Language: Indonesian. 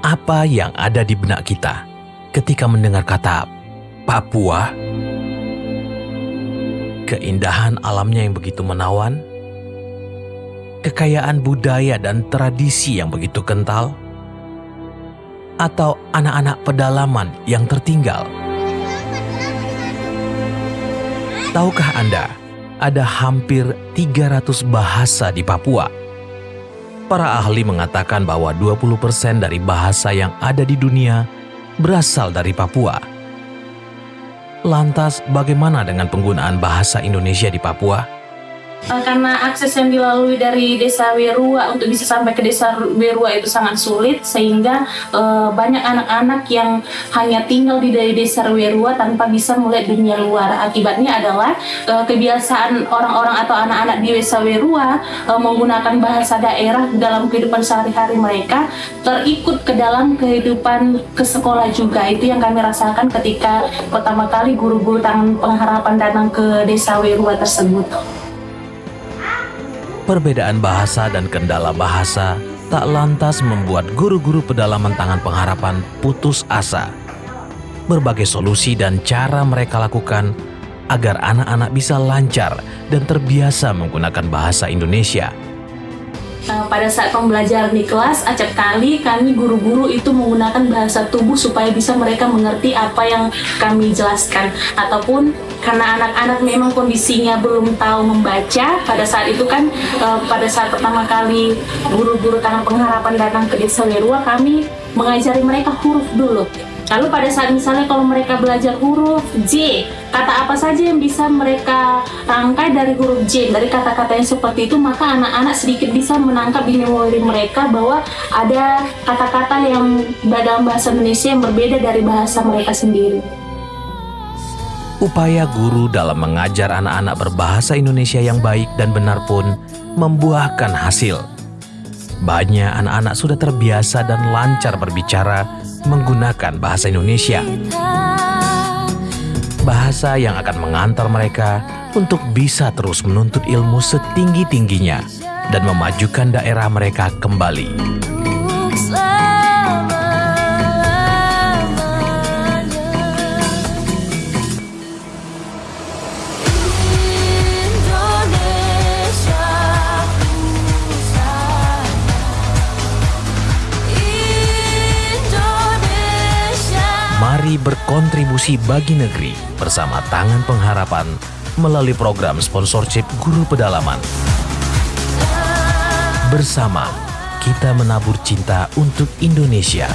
Apa yang ada di benak kita ketika mendengar kata Papua? Keindahan alamnya yang begitu menawan, kekayaan budaya dan tradisi yang begitu kental, atau anak-anak pedalaman yang tertinggal? Tahukah Anda, ada hampir 300 bahasa di Papua? Para ahli mengatakan bahwa 20% dari bahasa yang ada di dunia berasal dari Papua. Lantas, bagaimana dengan penggunaan bahasa Indonesia di Papua? Eh, karena akses yang dilalui dari desa Werua untuk bisa sampai ke desa Werua itu sangat sulit sehingga uh, banyak anak-anak yang hanya tinggal di dari desa Werua tanpa bisa melihat dunia luar. Akibatnya adalah uh, kebiasaan orang-orang atau anak-anak di desa Werua uh, menggunakan bahasa daerah dalam kehidupan sehari-hari mereka terikut ke dalam kehidupan ke sekolah juga. Itu yang kami rasakan ketika pertama kali guru-guru tangan pengharapan datang ke desa Werua tersebut. Perbedaan bahasa dan kendala bahasa tak lantas membuat guru-guru pedalaman tangan pengharapan putus asa. Berbagai solusi dan cara mereka lakukan agar anak-anak bisa lancar dan terbiasa menggunakan bahasa Indonesia pada saat pembelajaran di kelas acap kali kami guru-guru itu menggunakan bahasa tubuh supaya bisa mereka mengerti apa yang kami jelaskan. Ataupun karena anak-anak memang kondisinya belum tahu membaca pada saat itu kan uh, pada saat pertama kali guru-guru tangan pengharapan datang ke desa Lerua kami mengajari mereka huruf dulu Lalu pada saat misalnya kalau mereka belajar huruf J, kata apa saja yang bisa mereka rangkai dari huruf J, dari kata-kata yang seperti itu, maka anak-anak sedikit bisa menangkap di memori mereka bahwa ada kata-kata yang dalam bahasa Indonesia yang berbeda dari bahasa mereka sendiri. Upaya guru dalam mengajar anak-anak berbahasa Indonesia yang baik dan benar pun membuahkan hasil. Banyak anak-anak sudah terbiasa dan lancar berbicara menggunakan bahasa Indonesia. Bahasa yang akan mengantar mereka untuk bisa terus menuntut ilmu setinggi-tingginya dan memajukan daerah mereka kembali. Mari berkontribusi bagi negeri bersama Tangan Pengharapan melalui program sponsorship Guru Pedalaman. Bersama kita menabur cinta untuk Indonesia.